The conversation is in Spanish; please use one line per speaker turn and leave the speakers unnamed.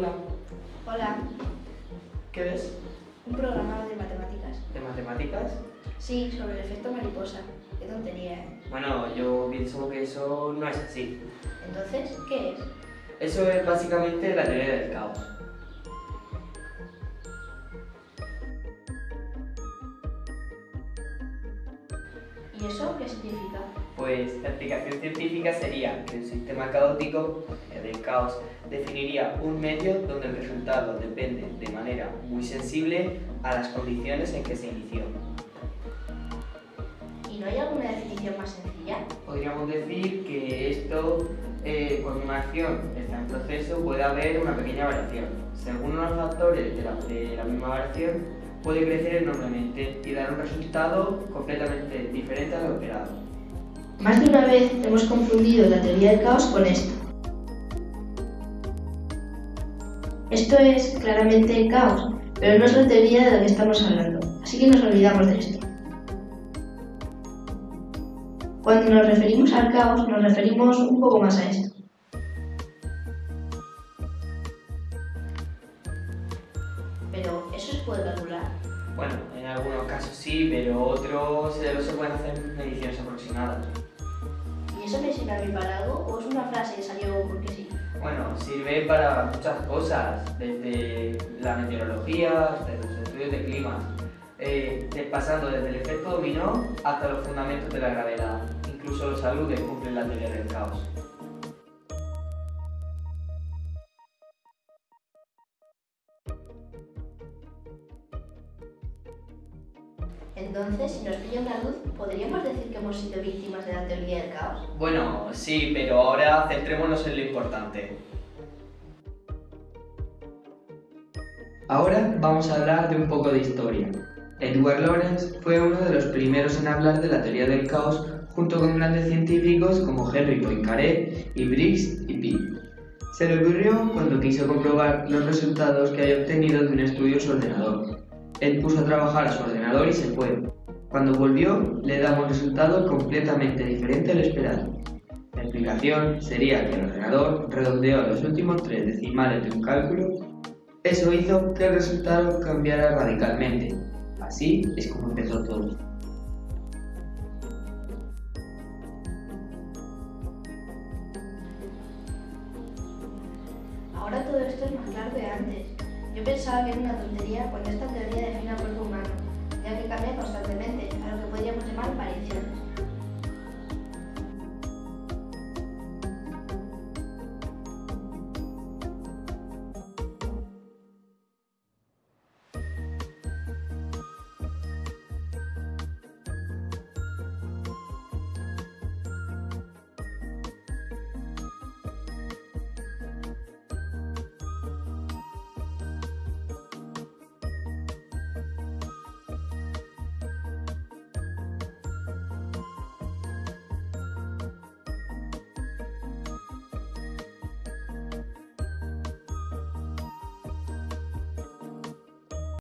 Hola,
Hola,
¿qué ves?
un programa de matemáticas.
¿De matemáticas?
Sí, sobre el efecto mariposa. Qué tontería, ¿eh?
Bueno, yo pienso que eso no es así.
Entonces, ¿qué es?
Eso es básicamente la teoría del caos.
¿Y eso qué significa?
Pues la explicación científica sería que un sistema caótico, eh, del caos, definiría un medio donde el resultado depende de manera muy sensible a las condiciones en que se inició.
¿Y no hay alguna definición más sencilla?
Podríamos decir que esto, eh, cuando una acción está en proceso, puede haber una pequeña variación. Según los factores de la, de la misma variación, puede crecer enormemente y dar un resultado completamente diferente a lo esperado.
Más de una vez hemos confundido la teoría del caos con esto. Esto es claramente el caos, pero no es la teoría de la que estamos hablando, así que nos olvidamos de esto. Cuando nos referimos al caos, nos referimos un poco más a esto. Pero eso se puede calcular.
Bueno, en algunos casos sí, pero otros se pueden hacer mediciones aproximadas.
¿Y eso me sirve a para algo o es una frase que salió porque sí?
Bueno, sirve para muchas cosas, desde la meteorología hasta los estudios de clima, eh, pasando desde el efecto dominó hasta los fundamentos de la gravedad. Incluso los aludes cumplen la teoría del caos.
Entonces, si nos pilla una luz, ¿podríamos decir que hemos sido víctimas de la teoría del caos?
Bueno, sí, pero ahora centrémonos en lo importante. Ahora vamos a hablar de un poco de historia. Edward Lorenz fue uno de los primeros en hablar de la teoría del caos junto con grandes científicos como Henry Poincaré y Briggs y Pi. Se le ocurrió cuando quiso comprobar los resultados que había obtenido de un estudio en su ordenador. Él puso a trabajar a su ordenador y se fue. Cuando volvió, le daba un resultado completamente diferente al esperado. La explicación sería que el ordenador redondeó los últimos tres decimales de un cálculo. Eso hizo que el resultado cambiara radicalmente. Así es como empezó todo.
Ahora todo esto es más claro que antes. Yo pensaba que era una tontería cuando esta teoría define al cuerpo humano, ya que cambia constantemente, a lo que podríamos llamar variaciones.